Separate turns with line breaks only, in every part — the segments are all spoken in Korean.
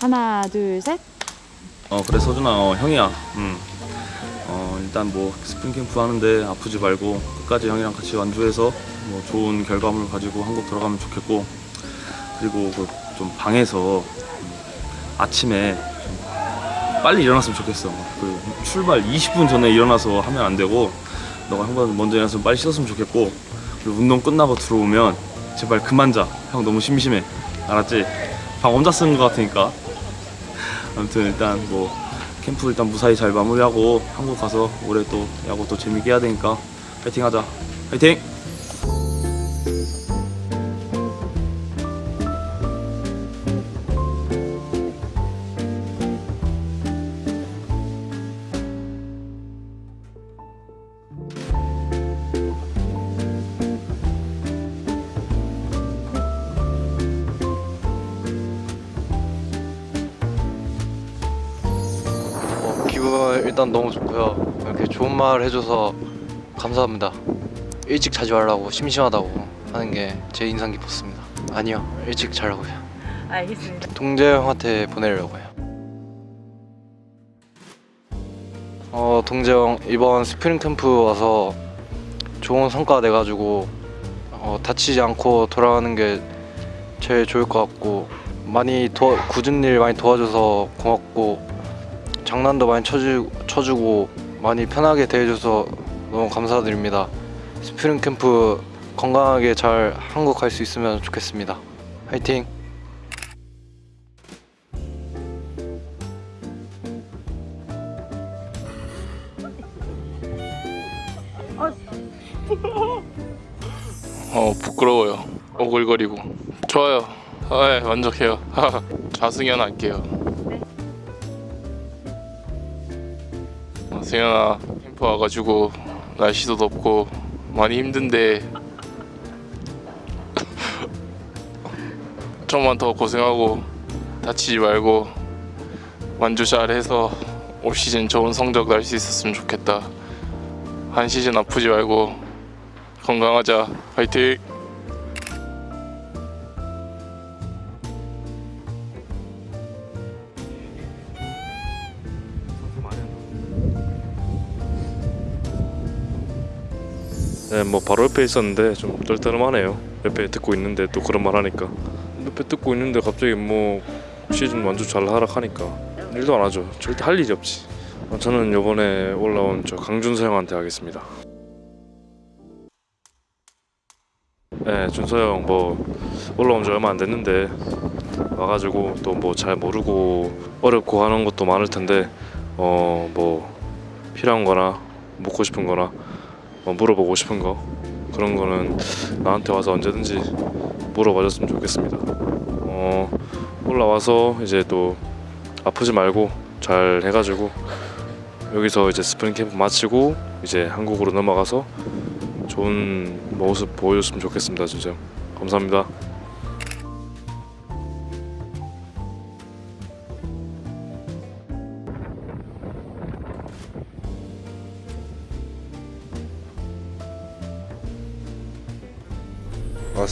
하나, 둘, 셋.
어 그래 서준아 어, 형이야 음. 어 일단 뭐 스프링 캠프 하는데 아프지 말고 끝까지 형이랑 같이 완주해서 뭐 좋은 결과물 가지고 한국 들어가면 좋겠고 그리고 그 좀 방에서 음, 아침에 좀 빨리 일어났으면 좋겠어 그 출발 20분 전에 일어나서 하면 안 되고 너가 형보다 먼저 일어나서 빨리 씻었으면 좋겠고 그리고 운동 끝나고 들어오면 제발 그만 자형 너무 심심해 알았지? 방 혼자 쓰는 거 같으니까 아무튼 일단 뭐 캠프 일단 무사히 잘 마무리하고 한국 가서 올해 또 야구 또 재밌게 해야 되니까 파이팅 하자 파이팅!
말 해줘서 감사합니다. 일찍 자지 말라고 심심하다고 하는 게 제 인상 깊었습니다. 아니요, 일찍 자라고요.
알겠습니다.
동재 형한테 보내려고요. 어, 동재 형 이번 스프링 캠프 와서 좋은 성과 내가지고 어, 다치지 않고 돌아가는 게 제일 좋을 것 같고 많이 도와, 굳은 일 많이 도와줘서 고맙고 장난도 많이 쳐주, 쳐주고 많이 편하게 대해줘서 너무 감사드립니다. 스프링 캠프 건강하게 잘 한국 갈 수 있으면 좋겠습니다. 화이팅!
어 부끄러워요 오글거리고 좋아요 아, 예, 만족해요 자승현 할게요 승현아 캠프 와가지고 날씨도 덥고 많이 힘든데 좀만 더 고생하고 다치지 말고 완주 잘해서 올 시즌 좋은 성적 날 수 있었으면 좋겠다. 한 시즌 아프지 말고 건강하자. 화이팅
네, 뭐 바로 옆에 있었는데 좀 떨떠름하네요. 옆에 듣고 있는데 또 그런 말 하니까 옆에 듣고 있는데 갑자기 뭐 시즌 완주 잘 하락하니까 일도 안 하죠. 절대 할 일이 없지. 어, 저는 이번에 올라온 저 강준서 형한테 하겠습니다. 네, 준서 형 뭐 올라온 지 얼마 안 됐는데 와가지고 또 뭐 잘 모르고 어렵고 하는 것도 많을 텐데 어 뭐 필요한 거나 묻고 싶은 거나 뭐 물어보고 싶은 거 그런 거는 나한테 와서 언제든지 물어봐 줬으면 좋겠습니다. 어 올라와서 이제 또 아프지 말고 잘 해가지고 여기서 이제 스프링 캠프 마치고 이제 한국으로 넘어가서 좋은 모습 보여줬으면 좋겠습니다, 진짜. 감사합니다.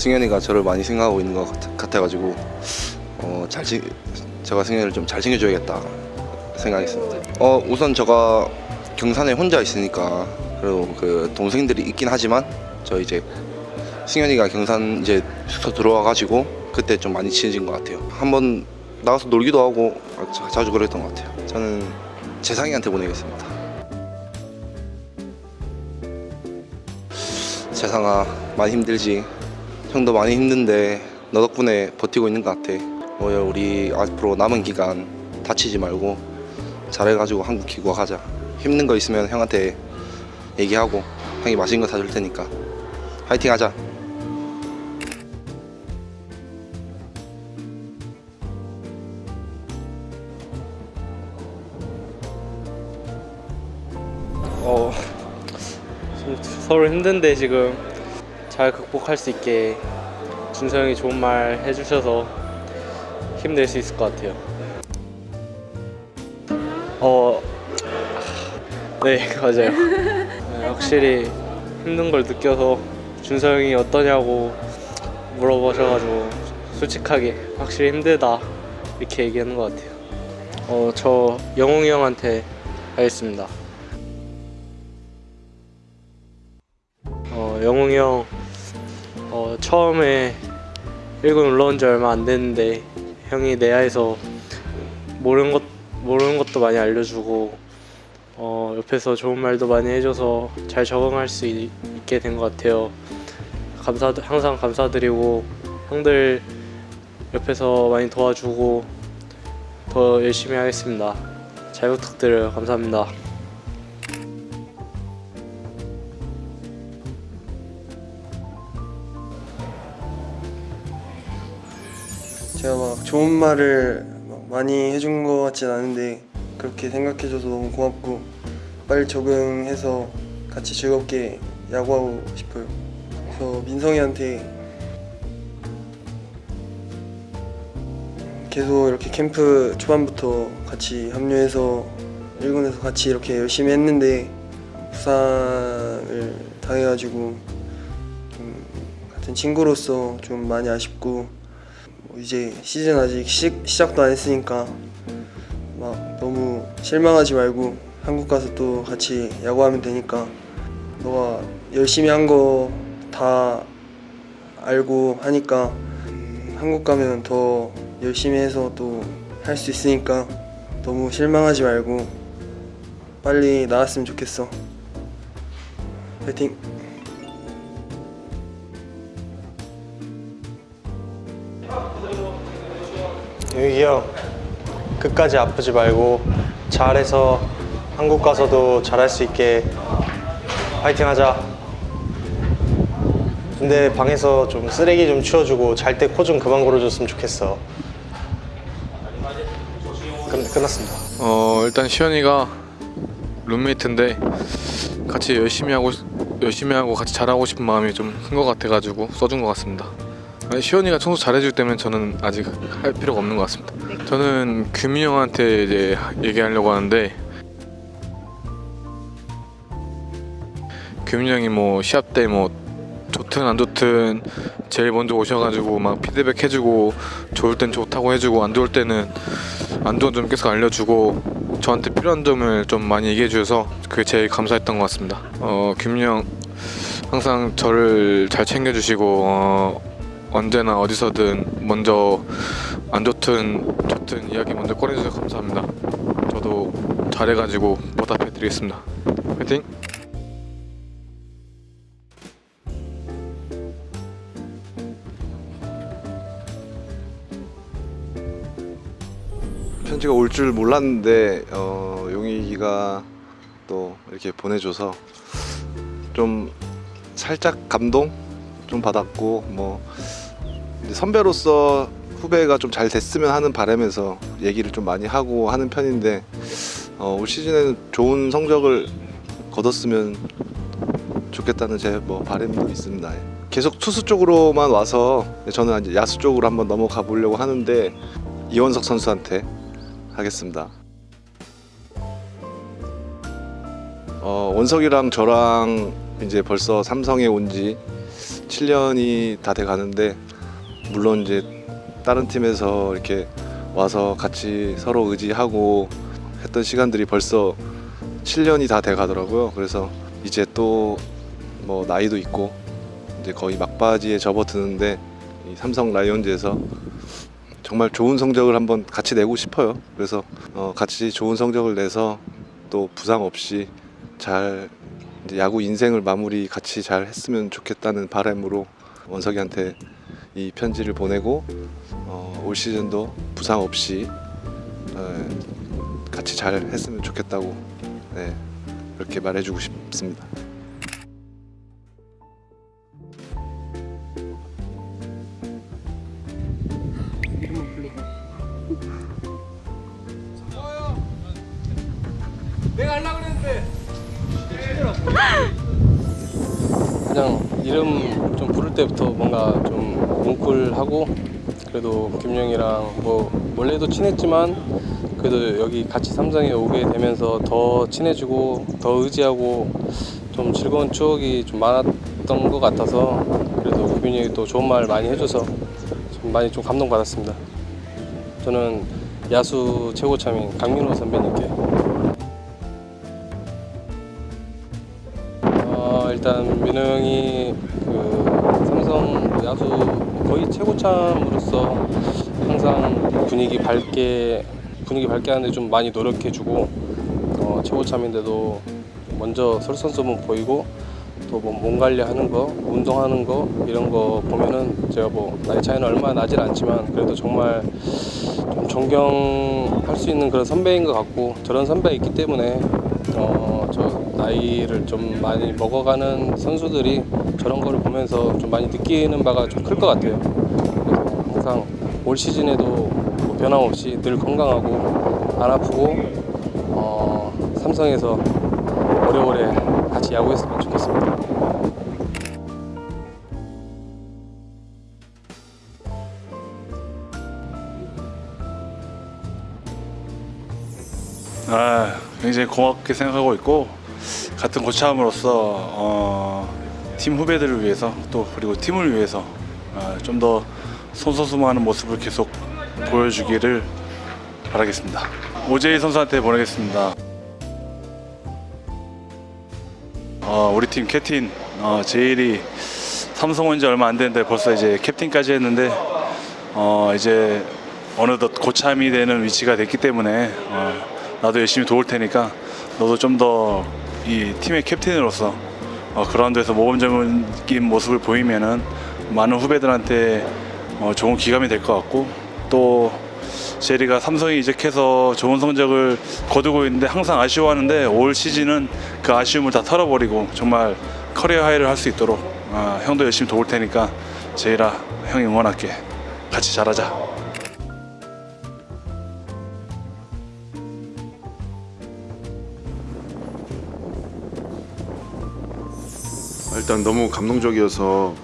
승현이가 저를 많이 생각하고 있는 것 같, 같아가지고 어, 잘 챙- 제가 승현이를 좀 잘 챙겨줘야겠다 생각했습니다. 어, 우선 제가 경산에 혼자 있으니까 그리고 그 동생들이 있긴 하지만 저 이제 승현이가 경산 이제 숙소 들어와 가지고 그때 좀 많이 친해진 것 같아요. 한번 나가서 놀기도 하고 자- 자주 그랬던 것 같아요. 저는 재상이한테 보내겠습니다. 재상아 많이 힘들지? 형도 많이 힘든데 너 덕분에 버티고 있는 것 같아. 뭐 우리 앞으로 남은 기간 다치지 말고 잘해가지고 한국 귀국하자. 힘든 거 있으면 형한테 얘기하고 형이 맛있는 거 사줄 테니까 화이팅 하자.
어좀 서로 힘든데 지금 잘 극복할 수 있게 준서 형이 좋은 말 해주셔서 힘낼 수 있을 것 같아요. 어, 네 맞아요. 네, 확실히 힘든 걸 느껴서 준서 형이 어떠냐고 물어보셔가지고 솔직하게 확실히 힘들다 이렇게 얘기하는 것 같아요. 어, 저 영웅이 형한테 하겠습니다. 어, 영웅이 형 어, 처음에 1군 올라온 지 얼마 안 됐는데 형이 내야에서 모르는 것 모르는 것도 많이 알려주고 어, 옆에서 좋은 말도 많이 해줘서 잘 적응할 수 있, 있게 된 것 같아요. 감사 항상 감사드리고 형들 옆에서 많이 도와주고 더 열심히 하겠습니다. 잘 부탁드려요. 감사합니다.
좋은 말을 막 많이 해준 것 같진 않은데 그렇게 생각해줘서 너무 고맙고 빨리 적응해서 같이 즐겁게 야구하고 싶어요. 그래서 민성이한테 계속 이렇게 캠프 초반부터 같이 합류해서 1군에서 같이 이렇게 열심히 했는데 부상을 당해가지고 좀 같은 친구로서 좀 많이 아쉽고 뭐 이제 시즌 아직 시, 시작도 안 했으니까 막 너무 실망하지 말고 한국 가서 또 같이 야구하면 되니까 너가 열심히 한 거 다 알고 하니까 음, 한국 가면 더 열심히 해서 또 할 수 있으니까 너무 실망하지 말고 빨리 나왔으면 좋겠어. 파이팅
유익이 형 끝까지 아프지 말고 잘해서 한국 가서도 잘할 수 있게 파이팅 하자. 근데 방에서 좀 쓰레기 좀 치워주고 잘 때 코 좀 그만 골아줬으면 좋겠어. 끝, 끝났습니다.
어 일단 시현이가 룸메이트인데 같이 열심히 하고 열심히 하고 같이 잘하고 싶은 마음이 좀 큰 것 같아가지고 써준 것 같습니다. 아니, 시현이가 청소 잘해줄 때면 저는 아직 할 필요가 없는 것 같습니다. 저는 규민 형한테 이제 얘기하려고 하는데 규민 형이 뭐 시합 때 뭐 좋든 안 좋든 제일 먼저 오셔가지고 막 피드백 해주고 좋을 땐 좋다고 해주고 안 좋을 때는 안 좋은 점 계속 알려주고 저한테 필요한 점을 좀 많이 얘기해 주셔서 그게 제일 감사했던 것 같습니다. 어, 김영 항상 저를 잘 챙겨주시고 어, 언제나 어디서든 먼저 안 좋든 좋든 이야기 먼저 꺼내주셔서 감사합니다. 저도 잘해가지고 보답해 드리겠습니다. 화이팅!
편지가 올 줄 몰랐는데 어, 용익이가 또 이렇게 보내줘서 좀 살짝 감동 좀 받았고 뭐 선배로서 후배가 좀 잘 됐으면 하는 바람에서 얘기를 좀 많이 하고 하는 편인데 어, 올 시즌에는 좋은 성적을 거뒀으면 좋겠다는 제 뭐 바람도 있습니다. 예. 계속 투수 쪽으로만 와서 저는 이제 야수 쪽으로 한번 넘어가 보려고 하는데 이원석 선수한테 하겠습니다. 어, 원석이랑 저랑 이제 벌써 삼성에 온 지 7년이 다 돼 가는데 물론 이제 다른 팀에서 이렇게 와서 같이 서로 의지하고 했던 시간들이 벌써 7년이 다 돼 가더라고요. 그래서 이제 또 뭐 나이도 있고 이제 거의 막바지에 접어드는데 이 삼성 라이온즈에서 정말 좋은 성적을 한번 같이 내고 싶어요. 그래서 어, 같이 좋은 성적을 내서 또 부상 없이 잘 이제 야구 인생을 마무리 같이 잘 했으면 좋겠다는 바람으로 원석이한테 이 편지를 보내고 어, 올 시즌도 부상 없이 에, 같이 잘 했으면 좋겠다고 네, 그렇게 말해주고 싶습니다.
그래도 김영이랑 뭐 원래도 친했지만 그래도 여기 같이 삼성에 오게 되면서 더 친해지고 더 의지하고 좀 즐거운 추억이 좀 많았던 것 같아서 그래도 규빈이 형이 또 좋은 말 많이 해줘서 좀 많이 좀 감동받았습니다.
저는 야수 최고참인 강민호 선배님께 어, 일단 민호 형이 그 삼성 야수 거의 최고참으로 서 항상 분위기 밝게 분위기 밝게 하는데 좀 많이 노력해주고 어, 최고참인데도 먼저 솔선수범 보이고 또 뭐 몸 관리하는 거, 운동하는 거 이런 거 보면은 제가 뭐 나이 차이는 얼마 나질 않지만 그래도 정말 좀 존경할 수 있는 그런 선배인 것 같고 저런 선배가 있기 때문에 어, 저 나이를 좀 많이 먹어가는 선수들이 저런 거를 보면서 좀 많이 느끼는 바가 좀 클 것 같아요. 항상 올 시즌에도 뭐 변함없이 늘 건강하고 안 아프고 어, 삼성에서 오래오래 같이 야구했으면 좋겠습니다.
아, 굉장히 고맙게 생각하고 있고 같은 고참으로서 어, 팀 후배들을 위해서 또 그리고 팀을 위해서 어, 좀더 손소수무하는 모습을 계속 보여주기를 바라겠습니다. 오재희 선수한테 보내겠습니다. 어, 우리 팀 캡틴 어, 제일이 삼성 온지 얼마 안 됐는데 벌써 이제 캡틴까지 했는데 어, 이제 어느덧 고참이 되는 위치가 됐기 때문에 어, 나도 열심히 도울 테니까 너도 좀 더 이 팀의 캡틴으로서 어, 그라운드에서 모범적인 모습을 보이면은 많은 후배들한테 어, 좋은 기감이 될 것 같고 또 제리가 삼성에 이적해서 좋은 성적을 거두고 있는데 항상 아쉬워하는데 올 시즌은 그 아쉬움을 다 털어버리고 정말 커리어 하이를 할 수 있도록 어, 형도 열심히 도울 테니까 제이라 형이 응원할게 같이 잘하자.
일단 너무 감동적이어서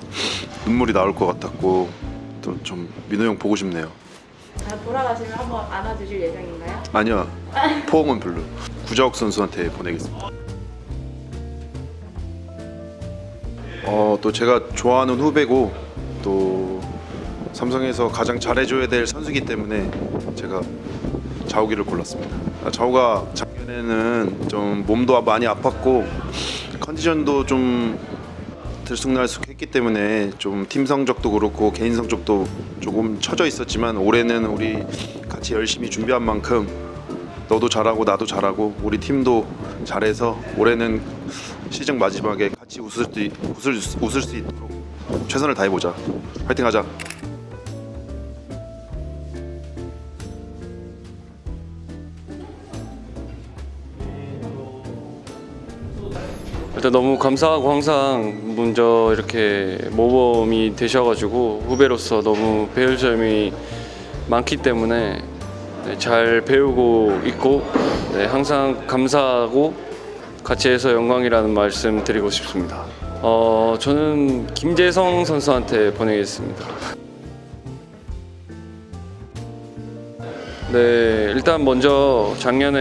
눈물이 나올 것 같았고 또 좀 민호 형 보고 싶네요.
아, 돌아가시면 한번 안아주실 예정인가요?
아니야 포옹은 별로. 구자욱 선수한테 보내겠습니다. 어 또 제가 좋아하는 후배고 또 삼성에서 가장 잘해줘야 될 선수이기 때문에 제가 자욱이를 골랐습니다. 아, 자욱아 작년에는 좀 몸도 많이 아팠고 컨디션도 좀 들쑥날쑥 했기 때문에 좀 팀 성적도 그렇고 개인 성적도 조금 처져 있었지만 올해는 우리 같이 열심히 준비한 만큼 너도 잘하고 나도 잘하고 우리 팀도 잘해서 올해는 시즌 마지막에 같이 웃을 수, 있- 웃을, 수- 웃을 수 있도록 최선을 다해보자. 파이팅 하자
일단 너무 감사하고 항상 먼저 이렇게 모범이 되셔가지고 후배로서 너무 배울 점이 많기 때문에 네, 잘 배우고 있고 네, 항상 감사하고 같이 해서 영광이라는 말씀 드리고 싶습니다. 어, 저는 김재성 선수한테 보내겠습니다. 네, 일단 먼저 작년에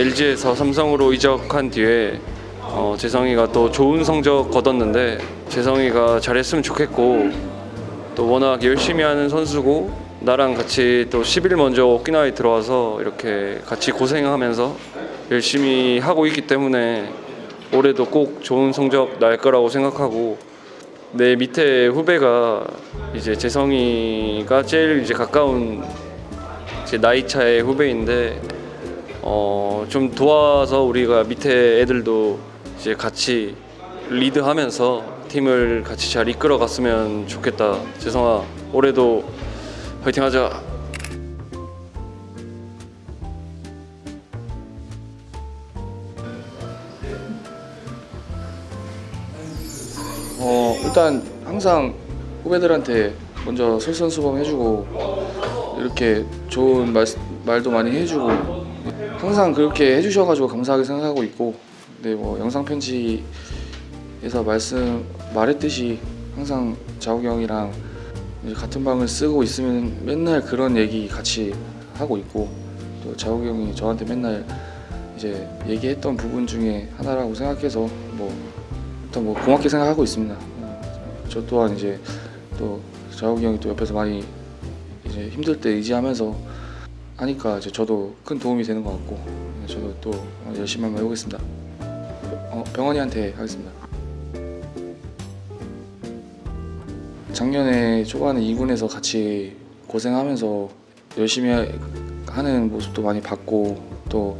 LG에서 삼성으로 이적한 뒤에 어, 재성이가 또 좋은 성적 거뒀는데 재성이가 잘했으면 좋겠고 또 워낙 열심히 하는 선수고 나랑 같이 또 10일 먼저 오키나와에 들어와서 이렇게 같이 고생하면서 열심히 하고 있기 때문에 올해도 꼭 좋은 성적 날 거라고 생각하고 내 밑에 후배가 이제 재성이가 제일 이제 가까운 제 나이 차의 후배인데 어, 좀 도와서 우리가 밑에 애들도 이제 같이 리드하면서 팀을 같이 잘 이끌어 갔으면 좋겠다. 재성아, 올해도 화이팅 하자.
어 일단 항상 후배들한테 먼저 솔선수범 해주고 이렇게 좋은 말, 말도 많이 해주고 항상 그렇게 해주셔가지고 감사하게 생각하고 있고 네 뭐 영상 편지에서 말씀 말했듯이 항상 자욱이 형이랑 같은 방을 쓰고 있으면 맨날 그런 얘기 같이 하고 있고 또 자욱이 형이 저한테 맨날 이제 얘기했던 부분 중에 하나라고 생각해서 뭐 일단 뭐 고맙게 생각하고 있습니다. 어, 저 또한 이제 또 자욱이 형이 또 옆에서 많이 이제 힘들 때 의지하면서 하니까 이제 저도 큰 도움이 되는 것 같고 저도 또 열심히 한번 해보겠습니다. 어, 병원이한테 하겠습니다. 작년에 초반에 2군에서 같이 고생하면서 열심히 하는 모습도 많이 봤고 또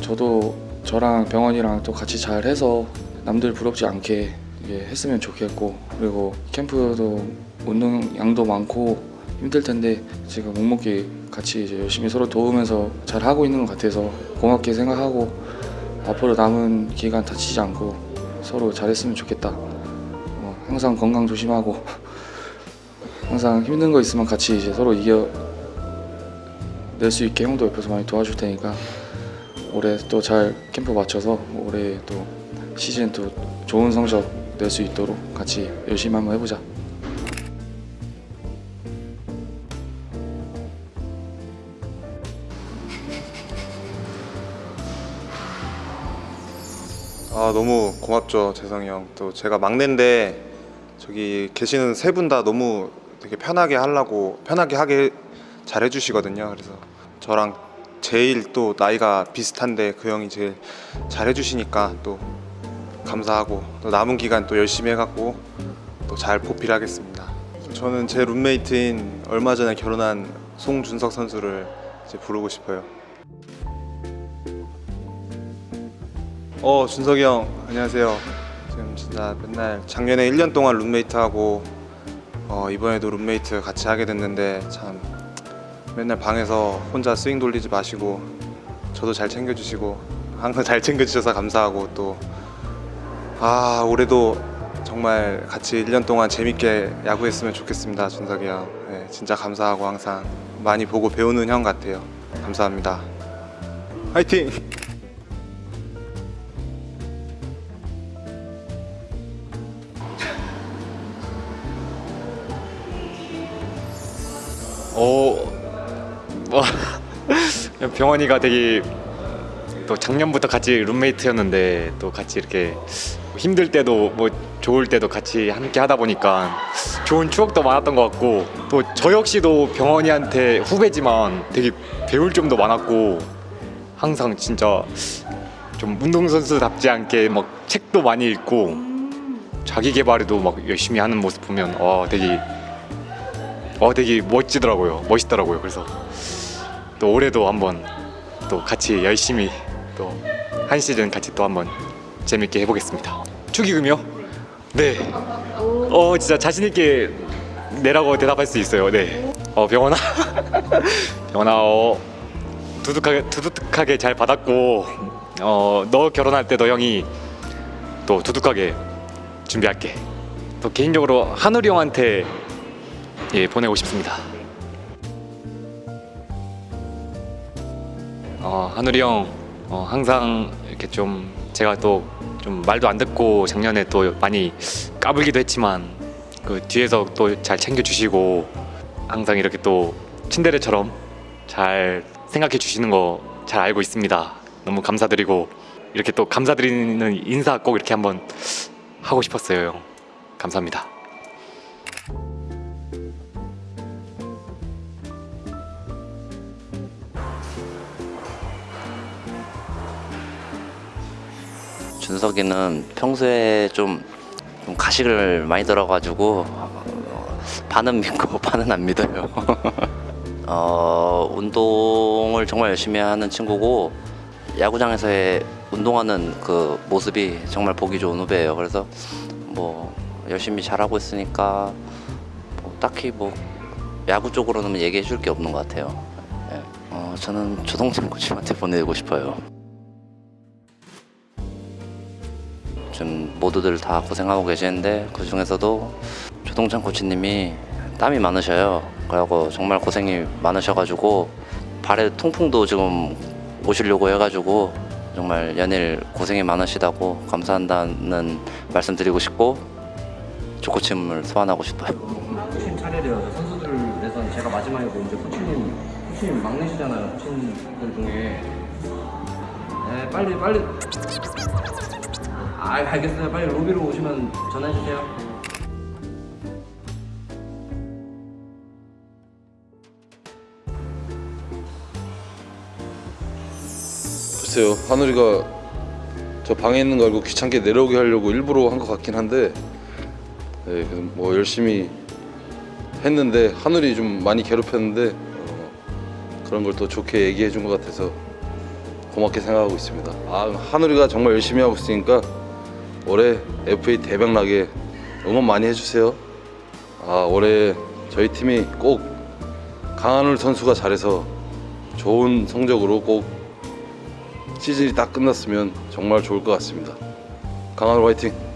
저도 저랑 병원이랑 또 같이 잘 해서 남들 부럽지 않게 했으면 좋겠고 그리고 캠프도 운동 양도 많고 힘들 텐데 제가 묵묵히 같이 이제 열심히 서로 도우면서 잘 하고 있는 것 같아서 고맙게 생각하고 앞으로 남은 기간 다치지 않고 서로 잘했으면 좋겠다. 어, 항상 건강 조심하고 항상 힘든 거 있으면 같이 이제 서로 이겨 낼 수 있게 형도 옆에서 많이 도와줄 테니까 올해 또 잘 캠프 맞춰서 올해 또 시즌 또 좋은 성적 낼 수 있도록 같이 열심히 한번 해보자.
아 너무 고맙죠 재성이 형. 또 제가 막내인데 저기 계시는 세 분 다 너무 되게 편하게 하려고 편하게 하게 잘 해주시거든요. 그래서 저랑 제일 또 나이가 비슷한데 그 형이 제일 잘 해주시니까 또 감사하고 또 남은 기간 또 열심히 해갖고 또 잘 보필하겠습니다. 저는 제 룸메이트인 얼마 전에 결혼한 송준석 선수를 이제 부르고 싶어요. 어 준석이 형 안녕하세요. 지금 진짜 맨날 작년에 1년 동안 룸메이트하고 어, 이번에도 룸메이트 같이 하게 됐는데 참 맨날 방에서 혼자 스윙 돌리지 마시고 저도 잘 챙겨주시고 항상 잘 챙겨주셔서 감사하고 또 아 올해도 정말 같이 1년 동안 재밌게 야구했으면 좋겠습니다 준석이 형 네, 진짜 감사하고 항상 많이 보고 배우는 형 같아요 감사합니다 화이팅!
어, 뭐 병원이가 되게 또 작년부터 같이 룸메이트였는데 또 같이 이렇게 힘들 때도 뭐 좋을 때도 같이 함께 하다 보니까 좋은 추억도 많았던 것 같고 또 저 역시도 병원이한테 후배지만 되게 배울 점도 많았고 항상 진짜 좀 운동선수답지 않게 막 책도 많이 읽고 자기 개발에도 막 열심히 하는 모습 보면 와 되게 어 되게 멋지더라고요. 멋있더라고요. 그래서 또 올해도 한번 또 같이 열심히 또 한 시즌 같이 또 한번 재밌게 해보겠습니다. 축의금이요? 네 어 진짜 자신 있게 내라고 대답할 수 있어요. 네어 병원아. 병원아 어 두둑하게 두둑하게 잘 받았고 어 너 결혼할 때도 형이 또 두둑하게 준비할게. 또 개인적으로 한우리 형한테 예 보내고 싶습니다. 어, 한우리 형 어, 항상 이렇게 좀 제가 또 좀 말도 안 듣고 작년에 또 많이 까불기도 했지만 그 뒤에서 또 잘 챙겨주시고 항상 이렇게 또 친데레처럼 잘 생각해 주시는 거 잘 알고 있습니다. 너무 감사드리고 이렇게 또 감사드리는 인사 꼭 이렇게 한번 하고 싶었어요. 형. 감사합니다.
준석이는 평소에 좀, 좀 가식을 많이 들어가지고 어, 반은 믿고 반은 안 믿어요. 어, 운동을 정말 열심히 하는 친구고 야구장에서의 운동하는 그 모습이 정말 보기 좋은 후배예요. 그래서 뭐 열심히 잘하고 있으니까 뭐 딱히 뭐 야구 쪽으로는 얘기해 줄 게 없는 것 같아요. 예. 어, 저는 조동찬 코치한테 보내고 싶어요. 좀 모두들 다 고생하고 계시는데 그 중에서도 조동찬 코치님이 땀이 많으셔요. 그래갖고 정말 고생이 많으셔가지고 발에 통풍도 지금 오시려고 해가지고 정말 연일 고생이 많으시다고 감사한다는 말씀 드리고 싶고 조코침을 소환하고 싶어요.
코치님 차례래요. 선수들에서는 제가 마지막이고 이제 코치님 코치님 막내시잖아요. 코치님들 중에 네 빨리 빨리 아 알겠어요. 빨리 로비로 오시면 전화해 주세요.
글쎄요 하늘이가 저 방에 있는 거 알고 귀찮게 내려오게 하려고 일부러 한 것 같긴 한데 네, 그뭐 열심히 했는데 하늘이 좀 많이 괴롭혔는데 어, 그런 걸 또 좋게 얘기해 준 것 같아서 고맙게 생각하고 있습니다. 아 하늘이가 정말 열심히 하고 있으니까 올해 FA 대박 나게 응원 많이 해주세요. 아 올해 저희 팀이 꼭 강한울 선수가 잘해서 좋은 성적으로 꼭 시즌이 딱 끝났으면 정말 좋을 것 같습니다. 강한울 화이팅!